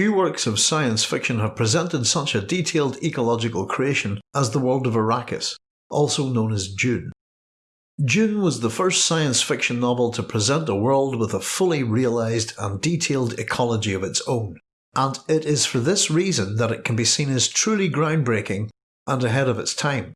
Few works of science fiction have presented such a detailed ecological creation as the world of Arrakis, also known as Dune. Dune was the first science fiction novel to present a world with a fully realised and detailed ecology of its own, and it is for this reason that it can be seen as truly groundbreaking and ahead of its time.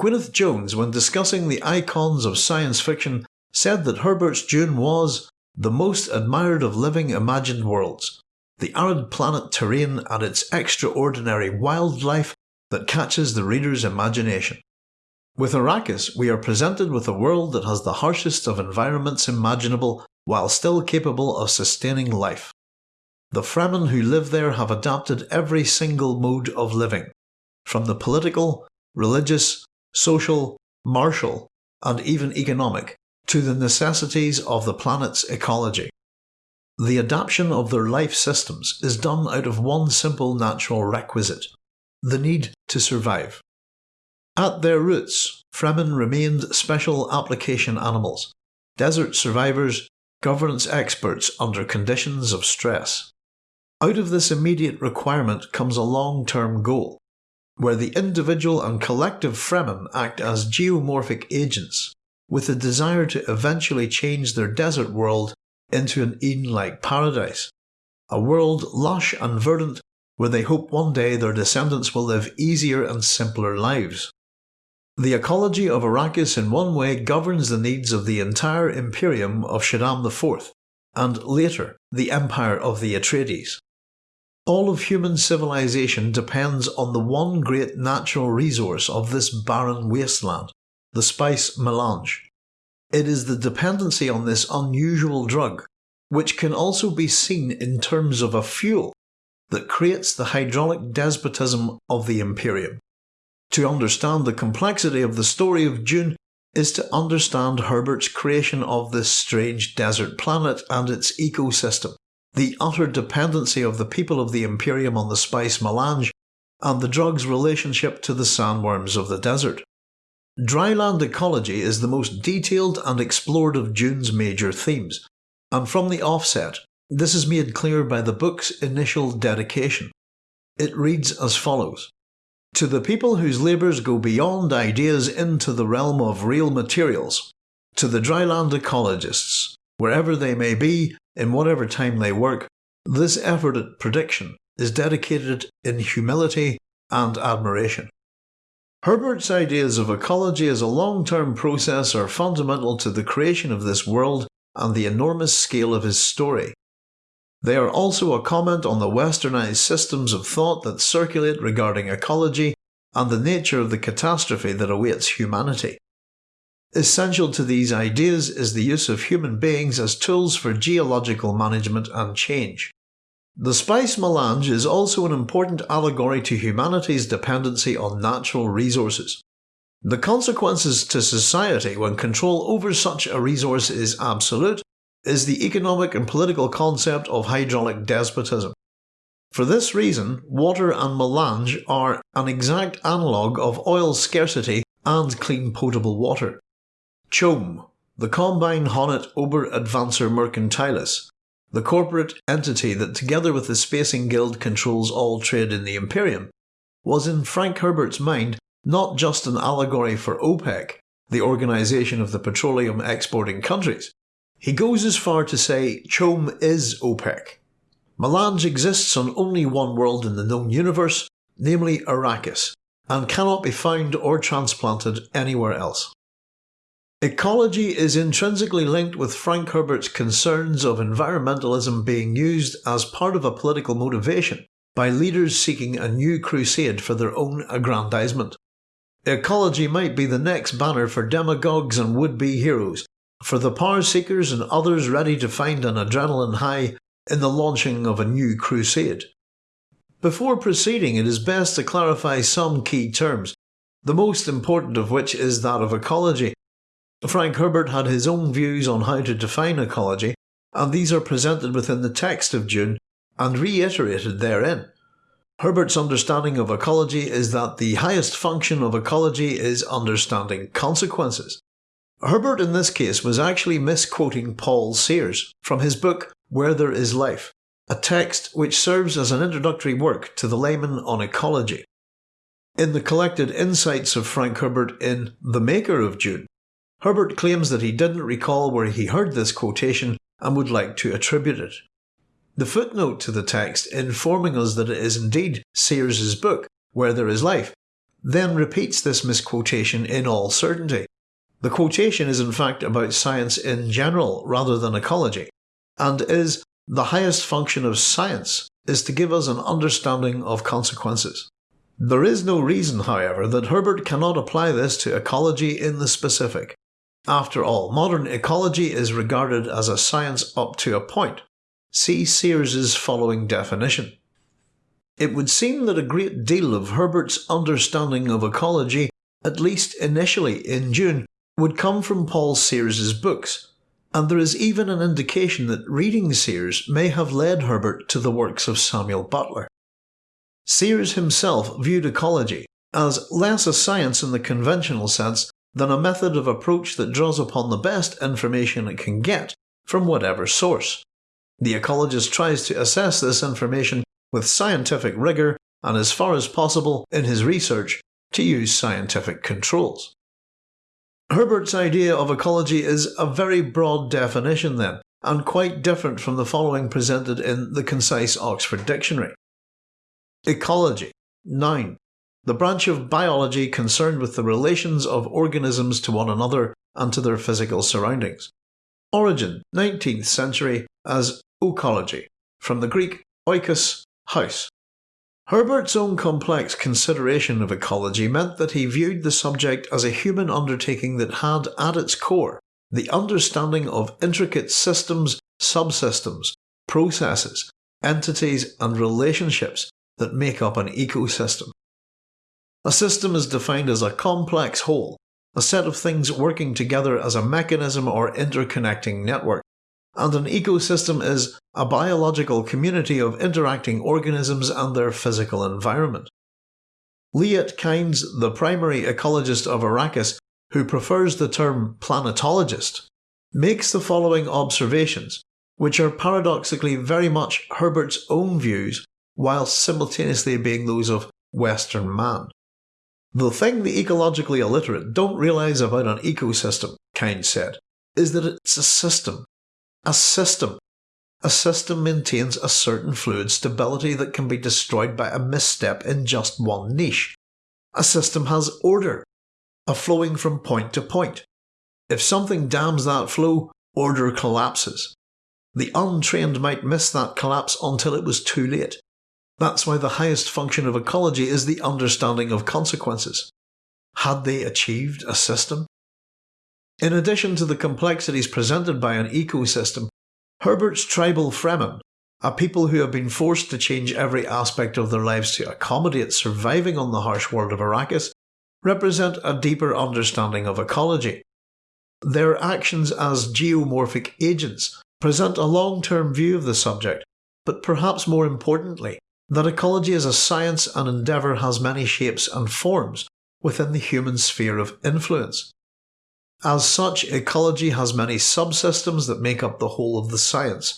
Gwyneth Jones, when discussing the icons of science fiction, said that Herbert's Dune was the most admired of living imagined worlds, the arid planet terrain and its extraordinary wildlife that catches the reader's imagination. With Arrakis, we are presented with a world that has the harshest of environments imaginable while still capable of sustaining life. The Fremen who live there have adapted every single mode of living, from the political, religious, social, martial, and even economic, to the necessities of the planet's ecology. The adaptation of their life systems is done out of one simple natural requisite the need to survive. At their roots, Fremen remained special application animals, desert survivors, governance experts under conditions of stress. Out of this immediate requirement comes a long term goal, where the individual and collective Fremen act as geomorphic agents, with the desire to eventually change their desert world into an Eden like paradise, a world lush and verdant where they hope one day their descendants will live easier and simpler lives. The ecology of Arrakis in one way governs the needs of the entire Imperium of Shaddam IV, and later the Empire of the Atreides. All of human civilization depends on the one great natural resource of this barren wasteland, the spice melange. It is the dependency on this unusual drug, which can also be seen in terms of a fuel, that creates the hydraulic despotism of the Imperium. To understand the complexity of the story of Dune is to understand Herbert's creation of this strange desert planet and its ecosystem, the utter dependency of the people of the Imperium on the spice melange, and the drug's relationship to the sandworms of the desert. Dryland ecology is the most detailed and explored of Dune's major themes, and from the offset, this is made clear by the book's initial dedication. It reads as follows to the people whose labours go beyond ideas into the realm of real materials, to the dryland ecologists, wherever they may be, in whatever time they work, this effort at prediction is dedicated in humility and admiration. Herbert's ideas of ecology as a long term process are fundamental to the creation of this world and the enormous scale of his story. They are also a comment on the westernized systems of thought that circulate regarding ecology and the nature of the catastrophe that awaits humanity. Essential to these ideas is the use of human beings as tools for geological management and change. The spice melange is also an important allegory to humanity's dependency on natural resources. The consequences to society when control over such a resource is absolute is the economic and political concept of hydraulic despotism. For this reason, water and melange are an exact analogue of oil scarcity and clean potable water. CHOAM, the Combine Honnete Ober Advancer Mercantiles, the corporate entity that together with the Spacing Guild controls all trade in the Imperium, was in Frank Herbert's mind not just an allegory for OPEC, the organisation of the petroleum exporting countries, he goes as far to say CHOAM is OPEC. Melange exists on only one world in the known universe, namely Arrakis, and cannot be found or transplanted anywhere else. Ecology is intrinsically linked with Frank Herbert's concerns of environmentalism being used as part of a political motivation by leaders seeking a new crusade for their own aggrandizement. Ecology might be the next banner for demagogues and would-be heroes for the power seekers and others ready to find an adrenaline high in the launching of a new crusade. Before proceeding, it is best to clarify some key terms, the most important of which is that of ecology. Frank Herbert had his own views on how to define ecology, and these are presented within the text of Dune and reiterated therein. Herbert's understanding of ecology is that the highest function of ecology is understanding consequences. Herbert in this case was actually misquoting Paul Sears from his book Where There Is Life, a text which serves as an introductory work to the layman on ecology. In the collected insights of Frank Herbert in The Maker of Dune, Herbert claims that he didn't recall where he heard this quotation and would like to attribute it. The footnote to the text informing us that it is indeed Sears's book, Where There Is Life, then repeats this misquotation in all certainty. The quotation is in fact about science in general rather than ecology, and is the highest function of science is to give us an understanding of consequences. There is no reason, however, that Herbert cannot apply this to ecology in the specific. After all, modern ecology is regarded as a science up to a point, See Sears's following definition. It would seem that a great deal of Herbert's understanding of ecology, at least initially in Dune, would come from Paul Sears's books, and there is even an indication that reading Sears may have led Herbert to the works of Samuel Butler. Sears himself viewed ecology as less a science in the conventional sense than a method of approach that draws upon the best information it can get from whatever source. The ecologist tries to assess this information with scientific rigour and as far as possible in his research to use scientific controls. Herbert's idea of ecology is a very broad definition then, and quite different from the following presented in the concise Oxford Dictionary. Ecology Noun The branch of biology concerned with the relations of organisms to one another and to their physical surroundings. Origin 19th century as Oecology, from the Greek oikos, house. Herbert's own complex consideration of ecology meant that he viewed the subject as a human undertaking that had at its core the understanding of intricate systems, subsystems, processes, entities and relationships that make up an ecosystem. A system is defined as a complex whole, a set of things working together as a mechanism or interconnecting network and an ecosystem is a biological community of interacting organisms and their physical environment. Liet Kynes, the primary ecologist of Arrakis, who prefers the term planetologist, makes the following observations, which are paradoxically very much Herbert's own views whilst simultaneously being those of Western man. The thing the ecologically illiterate don't realise about an ecosystem, Kynes said, is that it's a system, a system. A system maintains a certain fluid stability that can be destroyed by a misstep in just one niche. A system has order, a flowing from point to point. If something dams that flow, order collapses. The untrained might miss that collapse until it was too late. That's why the highest function of ecology is the understanding of consequences. Had they achieved a system? In addition to the complexities presented by an ecosystem, Herbert's tribal Fremen, a people who have been forced to change every aspect of their lives to accommodate surviving on the harsh world of Arrakis, represent a deeper understanding of ecology. Their actions as geomorphic agents present a long-term view of the subject, but perhaps more importantly, that ecology as a science and endeavour has many shapes and forms within the human sphere of influence. As such, ecology has many subsystems that make up the whole of the science.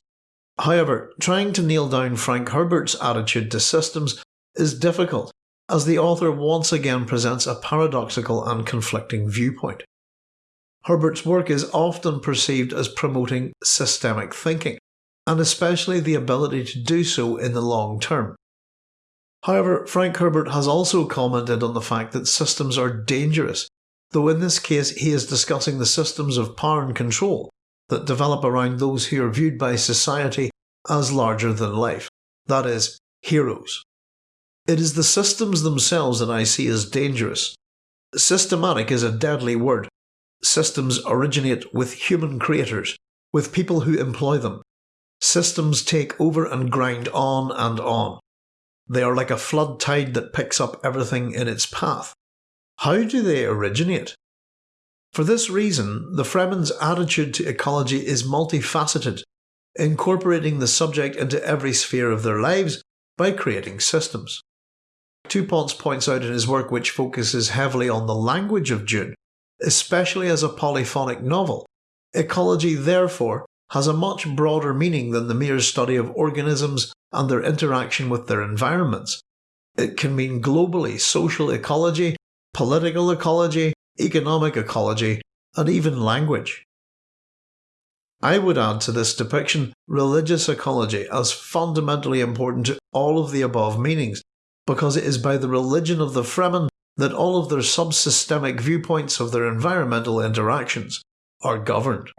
However, trying to nail down Frank Herbert's attitude to systems is difficult, as the author once again presents a paradoxical and conflicting viewpoint. Herbert's work is often perceived as promoting systemic thinking, and especially the ability to do so in the long term. However, Frank Herbert has also commented on the fact that systems are dangerous though in this case he is discussing the systems of power and control that develop around those who are viewed by society as larger than life, that is, heroes. It is the systems themselves that I see as dangerous. Systematic is a deadly word. Systems originate with human creators, with people who employ them. Systems take over and grind on and on. They are like a flood tide that picks up everything in its path. How do they originate? For this reason, the Fremen's attitude to ecology is multifaceted, incorporating the subject into every sphere of their lives by creating systems. Two points out in his work which focuses heavily on the language of Dune, especially as a polyphonic novel. Ecology, therefore, has a much broader meaning than the mere study of organisms and their interaction with their environments. It can mean globally social ecology, political ecology, economic ecology, and even language. I would add to this depiction religious ecology as fundamentally important to all of the above meanings, because it is by the religion of the Fremen that all of their subsystemic viewpoints of their environmental interactions are governed.